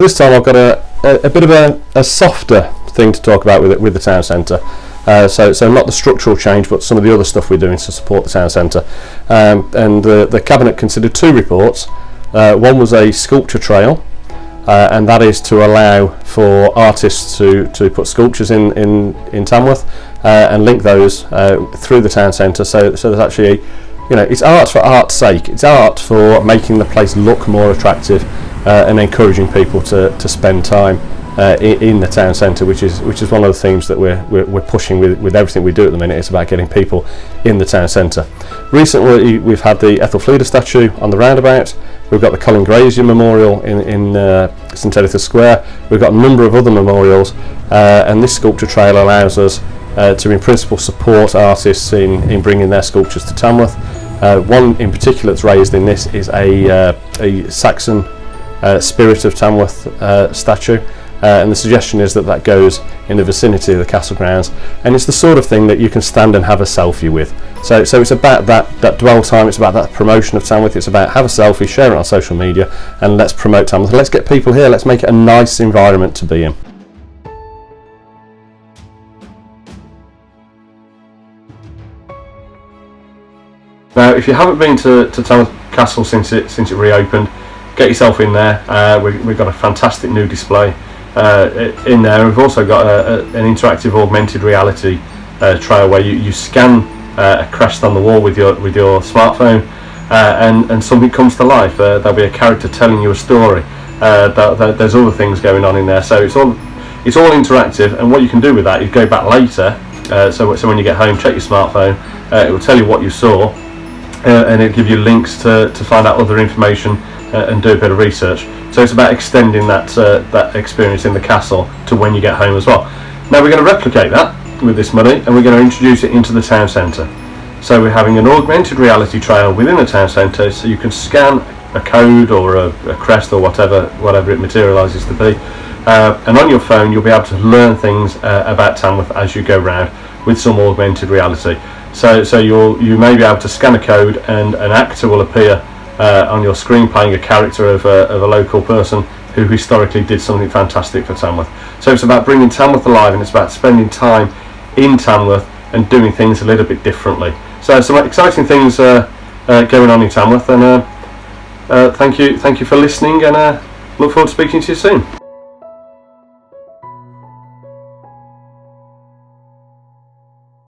This time I've got a, a, a bit of a, a, softer thing to talk about with it, with the town centre. Uh, so, so not the structural change, but some of the other stuff we're doing to support the town centre. Um, and the, the cabinet considered two reports. Uh, one was a sculpture trail, uh, and that is to allow for artists to, to put sculptures in in, in Tamworth uh, and link those uh, through the town centre. So, so there's actually, you know, it's art for art's sake. It's art for making the place look more attractive uh, and encouraging people to, to spend time uh, in, in, the town centre, which is which is one of the themes that we're, we're, we're, pushing with, with everything we do at the minute. It's about getting people in the town centre. Recently, we've had the Ethelfleda statue on the roundabout. We've got the Colin Grazier Memorial in, in uh, St Editha Square. We've got a number of other memorials, uh, and this sculpture trail allows us uh, to, in principle, support artists in, in bringing their sculptures to Tamworth. Uh, one in particular that's raised in this is a, a Saxon uh, Spirit of Tamworth uh, statue. Uh, and the suggestion is that that goes in the vicinity of the castle grounds. And it's the sort of thing that you can stand and have a selfie with. So so it's about that that dwell time it's about that promotion of Tamworth it's about have a selfie share it on social media and let's promote Tamworth. Let's get people here let's make it a nice environment to be in. Now if you haven't been to, to Tamworth Castle since it since it reopened get yourself in there. Uh, we, have got a fantastic new display uh, in there. We've also got a, a, an interactive augmented reality uh, trail where you, you scan uh, a crest on the wall with your with your smartphone uh, and, and something comes to life. Uh, there'll be a character telling you a story. That, that there's other things going on in there. So it's all it's all interactive and what you can do with that is go back later so, so when you get home check your smartphone it will tell you what you saw and it'll give you links to, to find out other information uh, and do a bit of research. So it's about extending that uh, that experience in the castle to when you get home as well. Now we're going to replicate that with this money and we're going to introduce it into the town centre. So we're having an augmented reality trail within the town centre so you can scan a code or a, a crest or whatever whatever it materialises to be uh, and on your phone you'll be able to learn things uh, about Tamworth as you go round with some augmented reality. So, so you'll you may be able to scan a code and an actor will appear uh, on your screen playing a character of a, of a local person who historically did something fantastic for Tamworth. So it's about bringing Tamworth alive and it's about spending time in Tamworth and doing things a little bit differently. So some exciting things uh, uh, going on in Tamworth and uh, uh, thank you thank you for listening and uh, look forward to speaking to you soon.